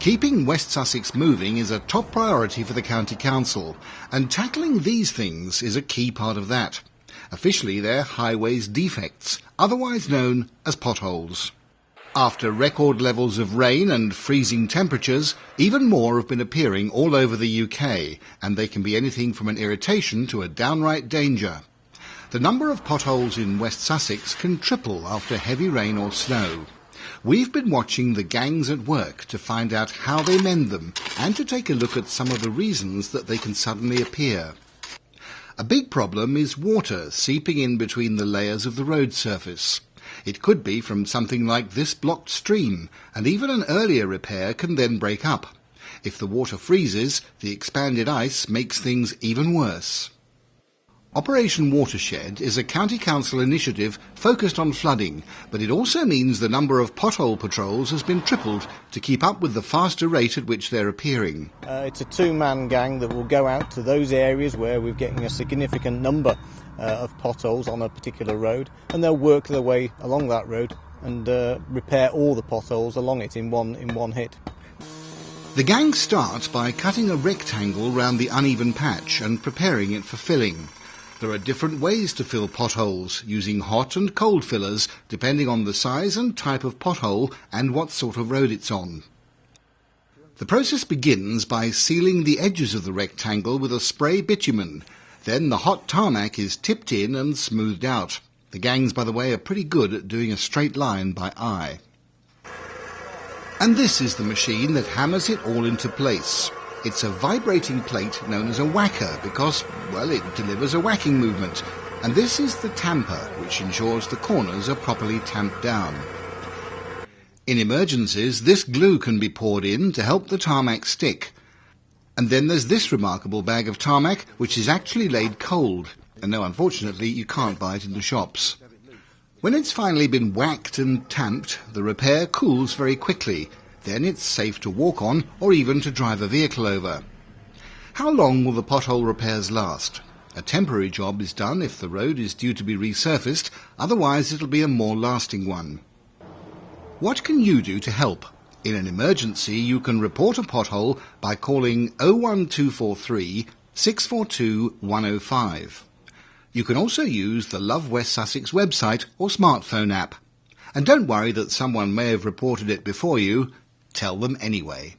Keeping West Sussex moving is a top priority for the County Council, and tackling these things is a key part of that. Officially, they're highways defects, otherwise known as potholes. After record levels of rain and freezing temperatures, even more have been appearing all over the UK, and they can be anything from an irritation to a downright danger. The number of potholes in West Sussex can triple after heavy rain or snow. We've been watching the gangs at work to find out how they mend them and to take a look at some of the reasons that they can suddenly appear. A big problem is water seeping in between the layers of the road surface. It could be from something like this blocked stream, and even an earlier repair can then break up. If the water freezes, the expanded ice makes things even worse. Operation Watershed is a county council initiative focused on flooding, but it also means the number of pothole patrols has been tripled to keep up with the faster rate at which they're appearing. Uh, it's a two-man gang that will go out to those areas where we're getting a significant number uh, of potholes on a particular road, and they'll work their way along that road and uh, repair all the potholes along it in one in one hit. The gang starts by cutting a rectangle round the uneven patch and preparing it for filling. There are different ways to fill potholes, using hot and cold fillers, depending on the size and type of pothole and what sort of road it's on. The process begins by sealing the edges of the rectangle with a spray bitumen. Then the hot tarmac is tipped in and smoothed out. The gangs, by the way, are pretty good at doing a straight line by eye. And this is the machine that hammers it all into place. It's a vibrating plate known as a whacker because, well, it delivers a whacking movement. And this is the tamper, which ensures the corners are properly tamped down. In emergencies, this glue can be poured in to help the tarmac stick. And then there's this remarkable bag of tarmac, which is actually laid cold. And no, unfortunately, you can't buy it in the shops. When it's finally been whacked and tamped, the repair cools very quickly then it's safe to walk on or even to drive a vehicle over. How long will the pothole repairs last? A temporary job is done if the road is due to be resurfaced, otherwise it'll be a more lasting one. What can you do to help? In an emergency, you can report a pothole by calling 01243 642 105. You can also use the Love West Sussex website or smartphone app. And don't worry that someone may have reported it before you. Tell them anyway.